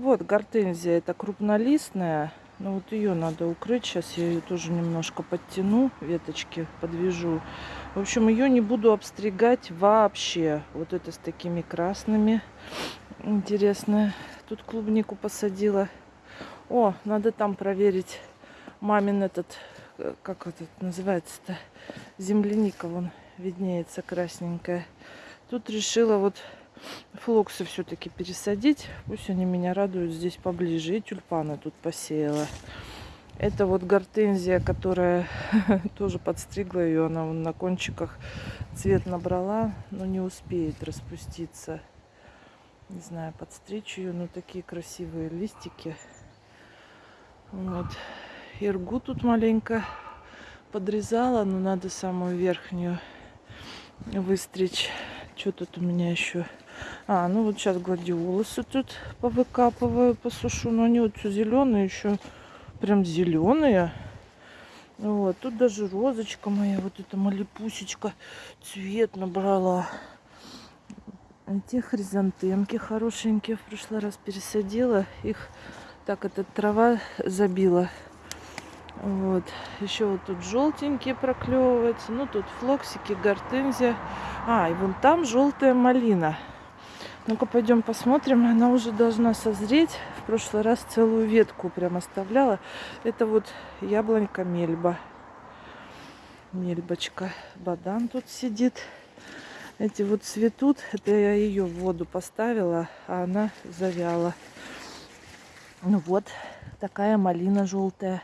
Вот гортензия, это крупнолистная. Но вот ее надо укрыть. Сейчас я ее тоже немножко подтяну, веточки подвяжу. В общем, ее не буду обстригать вообще. Вот это с такими красными. Интересно. Тут клубнику посадила. О, надо там проверить мамин этот, э, как этот называется-то, земляника, вон виднеется красненькая. Тут решила вот флоксы все-таки пересадить. Пусть они меня радуют здесь поближе. И тюльпаны тут посеяла. Это вот гортензия, которая тоже подстригла ее. Она на кончиках цвет набрала, но не успеет распуститься. Не знаю, подстричь ее. Но такие красивые листики. Вот. Иргу тут маленько подрезала, но надо самую верхнюю выстричь. Что тут у меня еще? А, ну вот сейчас гладиолусы тут повыкапываю, посушу. Но они вот все зеленые, еще прям зеленые. Вот, тут даже розочка моя, вот эта малипусечка, цвет набрала. Эти хризантемки хорошенькие в прошлый раз пересадила. Их так эта трава забила. Вот. Еще вот тут желтенькие проклевываются. Ну, тут флоксики, гортензия. А, и вон там желтая малина. Ну-ка, пойдем посмотрим. Она уже должна созреть. В прошлый раз целую ветку прям оставляла. Это вот яблонька мельба. Мельбочка. Бадан тут сидит. Эти вот цветут. Это я ее в воду поставила, а она завяла. Ну вот, такая малина желтая.